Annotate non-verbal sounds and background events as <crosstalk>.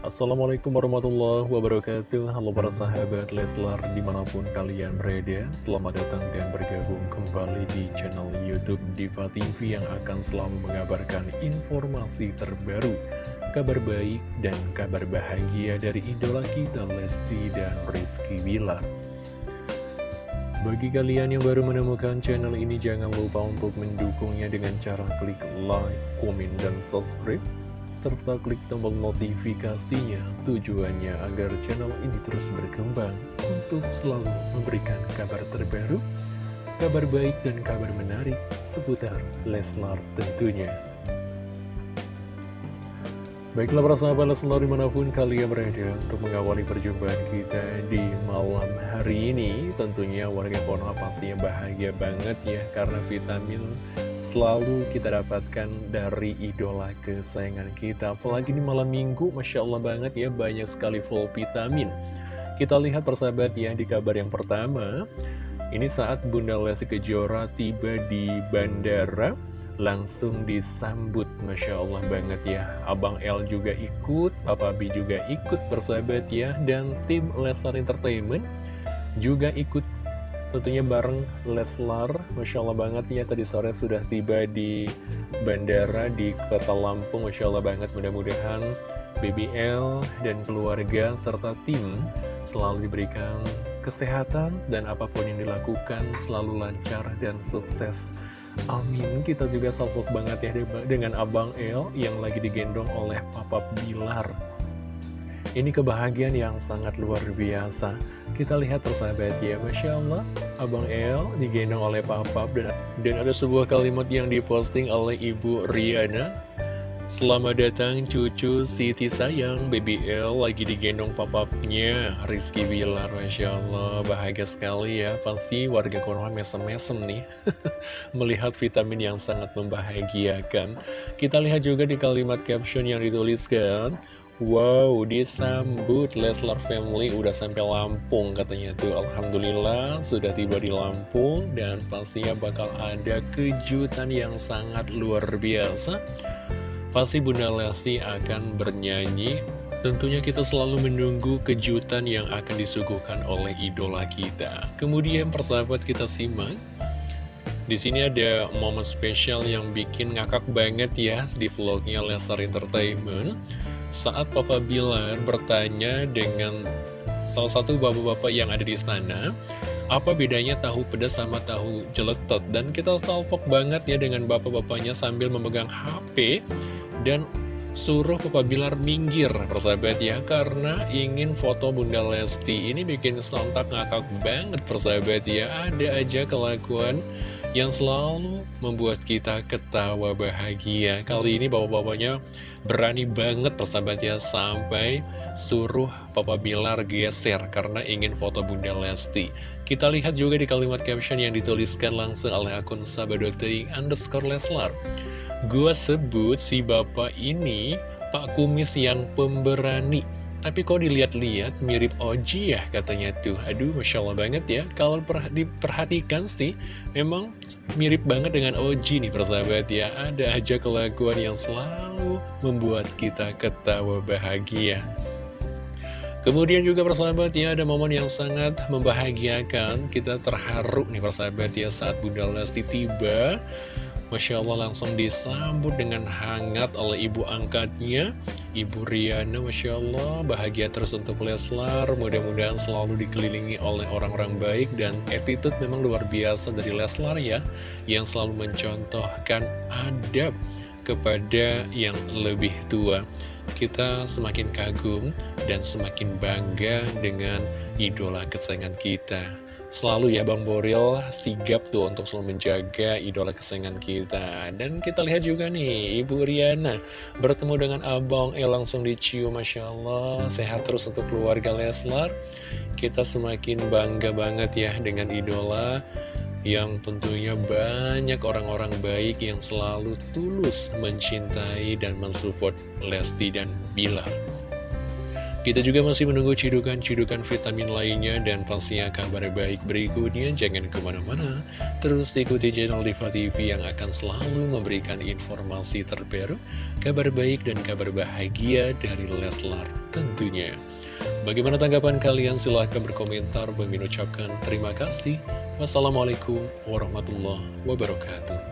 Assalamualaikum warahmatullahi wabarakatuh. Halo para sahabat Leslar di mana pun kalian berada Selamat datang dan bergabung kembali di channel Youtube Diva TV Yang akan selalu mengabarkan informasi terbaru Kabar baik dan kabar bahagia dari idola kita Lesti dan Rizky Bilar. Bagi kalian yang baru menemukan channel ini, jangan lupa untuk mendukungnya dengan cara klik like, komen, dan subscribe serta klik tombol notifikasinya tujuannya agar channel ini terus berkembang untuk selalu memberikan kabar terbaru, kabar baik dan kabar menarik seputar Leslar tentunya. Baiklah para sahabat Leslar di mana pun kalian berada untuk mengawali perjumpaan kita di malam hari ini. Tentunya warga Konoha pastinya bahagia banget ya Karena vitamin selalu kita dapatkan dari idola kesayangan kita. Apalagi di malam minggu Masya Allah banget ya banyak sekali full vitamin. Kita lihat persahabat ya di kabar yang pertama Ini saat Bunda Lesti Kejora tiba di bandara langsung disambut. Masya Allah banget ya. Abang L juga ikut, Papa B juga ikut bersahabat ya. Dan tim Leslar Entertainment juga ikut tentunya bareng Leslar. Masya Allah banget ya tadi sore sudah tiba di bandara di kota Lampung. Masya Allah banget mudah-mudahan BBL dan keluarga serta tim selalu diberikan kesehatan dan apa pun yang dilakukan selalu lancar dan sukses Amin Kita juga salvok banget ya dengan Abang El yang lagi digendong oleh Papa Bilar. Ini kebahagiaan yang sangat luar biasa. Kita lihat persahabat ya Masya Allah. Abang El digendong oleh Papa dan, dan ada sebuah kalimat yang diposting oleh Ibu Riana Selamat datang cucu Siti sayang. BBL lagi digendong papapnya. Rizky Bilar Masya Allah. Bahagia sekali ya. Pasti warga Konoha mesem-mesem nih? <laughs> Melihat vitamin yang sangat membahagiakan. Kita lihat juga di kalimat caption yang dituliskan. Wow, disambut. Leslar Family udah sampai Lampung katanya tuh. Alhamdulillah sudah tiba di Lampung Dan pastinya bakal ada kejutan yang sangat luar biasa Pasti Bunda Lesti akan bernyanyi. Tentunya kita selalu menunggu kejutan yang akan disuguhkan oleh idola kita. Kemudian persahabat kita simak. Di sini ada momen spesial yang bikin ngakak banget ya di vlognya Lestar Entertainment. Saat Papa Bilar bertanya dengan salah satu bapak-bapak yang ada di sana apa bedanya tahu pedas sama tahu jeletot? Dan kita salpok banget ya dengan bapak-bapaknya sambil memegang HP dan suruh Papa Bilar minggir persahabat ya karena ingin foto Bunda Lesti. Ini bikin sontak ngakak banget persahabat ya. Ada aja kelakuan yang selalu membuat kita ketawa bahagia. Kali ini bapak-bapaknya berani banget persahabat ya sampai suruh Papa Bilar geser karena ingin foto Bunda Lesti kita lihat juga di kalimat caption yang dituliskan langsung oleh akun sahabat.ting underscore Leslar. Gua sebut si bapak ini Pak Kumis yang pemberani. Tapi kok dilihat-lihat mirip Oji ya katanya tuh. Aduh Masya Allah banget ya. Kalau diperhatikan sih Memang mirip banget dengan Oji nih persahabat ya. Ada aja kelakuan yang selalu membuat kita ketawa bahagia Kemudian juga persahabat ya ada momen yang sangat membahagiakan. Kita terharu nih persahabat ya saat Bunda Lesti tiba. Masya Allah langsung disambut dengan hangat oleh ibu angkatnya Ibu Riana Masya Allah. Bahagia terus untuk Leslar. Mudah-mudahan selalu dikelilingi oleh orang-orang baik Dan attitude memang luar biasa dari Leslar ya Yang selalu mencontohkan adab kepada yang lebih tua Kita semakin kagum dan semakin bangga dengan idola kesayangan kita. Selalu ya Bang Boril sigap tuh untuk selalu menjaga idola kesayangan kita. Dan kita lihat juga nih Ibu Riana bertemu dengan Abang Eh langsung dicium Masya Allah. Sehat terus untuk keluarga Leslar. Kita semakin bangga banget ya dengan idola yang tentunya banyak orang-orang baik yang selalu tulus mencintai dan mensupport Lesti dan Bilar. Kita juga masih menunggu cidukan-cidukan vitamin lainnya dan pastinya kabar baik berikutnya. Jangan ke mana-mana, terus ikuti channel Diva TV yang akan selalu memberikan informasi terbaru, kabar baik dan kabar bahagia dari Leslar tentunya. Bagaimana tanggapan kalian? Silahkan berkomentar. Bagi ucapkan terima kasih. Wassalamualaikum warahmatullahi wabarakatuh.